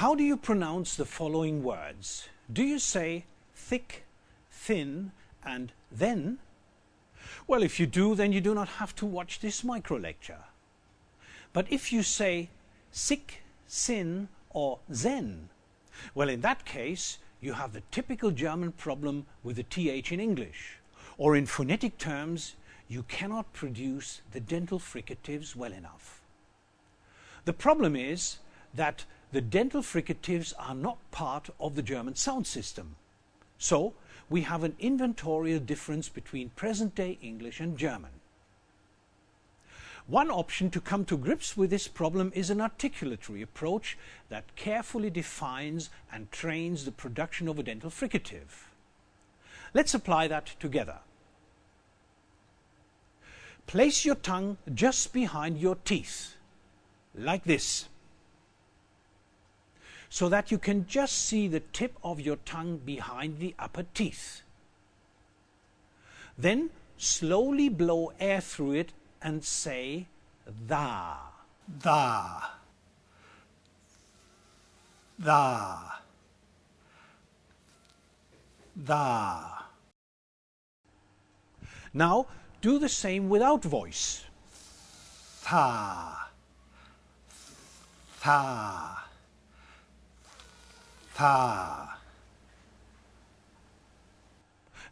How do you pronounce the following words? Do you say thick, thin and then? Well, if you do, then you do not have to watch this micro lecture. But if you say sick, sin or zen, well, in that case, you have the typical German problem with the th in English. Or in phonetic terms, you cannot produce the dental fricatives well enough. The problem is that the dental fricatives are not part of the German sound system. So we have an inventorial difference between present-day English and German. One option to come to grips with this problem is an articulatory approach that carefully defines and trains the production of a dental fricative. Let's apply that together. Place your tongue just behind your teeth, like this so that you can just see the tip of your tongue behind the upper teeth. Then slowly blow air through it and say tha. Tha. Tha. Da. Now do the same without voice. Tha. Tha. Tha.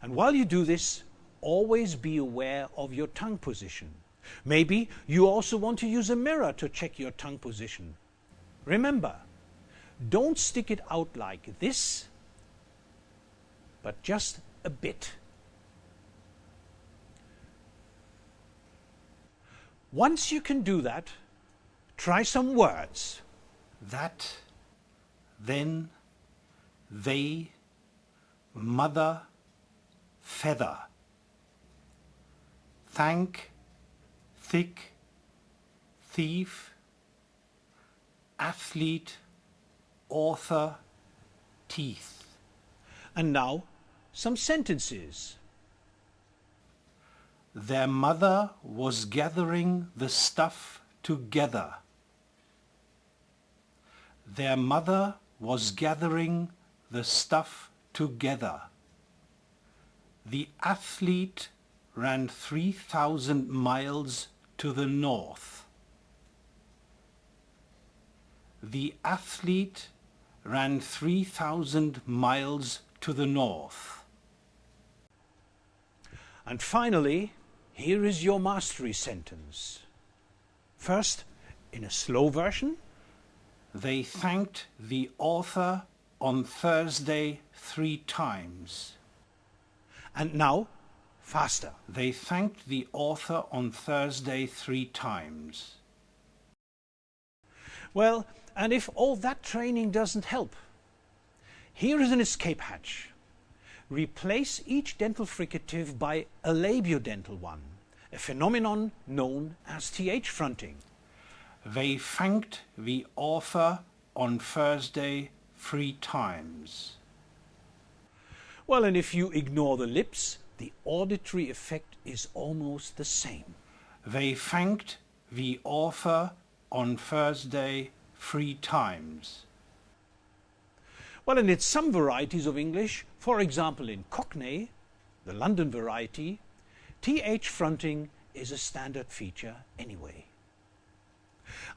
And while you do this, always be aware of your tongue position. Maybe you also want to use a mirror to check your tongue position. Remember, don't stick it out like this, but just a bit. Once you can do that, try some words. That, then, they, mother, feather. Thank, thick, thief, athlete, author, teeth. And now, some sentences. Their mother was gathering the stuff together. Their mother was gathering the stuff together. The athlete ran 3,000 miles to the north. The athlete ran 3,000 miles to the north. And finally, here is your mastery sentence. First, in a slow version. They thanked the author on Thursday three times. And now, faster. They thanked the author on Thursday three times. Well, and if all that training doesn't help, here is an escape hatch. Replace each dental fricative by a labiodental one, a phenomenon known as th fronting. They thanked the author on Thursday three times. Well, and if you ignore the lips, the auditory effect is almost the same. They thanked the author on Thursday three times. Well, and in some varieties of English, for example in Cockney, the London variety, th fronting is a standard feature anyway.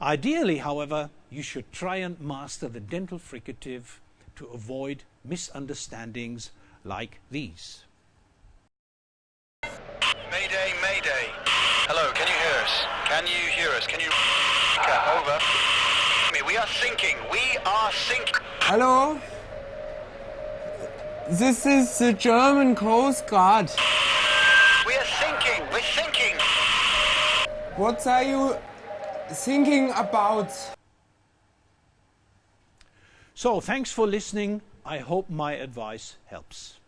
Ideally, however, you should try and master the dental fricative to avoid misunderstandings like these. Mayday, mayday. Hello, can you hear us? Can you hear us? Can you... Over. We are sinking. We are sinking. Hello? This is the German Coast Guard. We are sinking. We're sinking. What are you thinking about? So, thanks for listening. I hope my advice helps.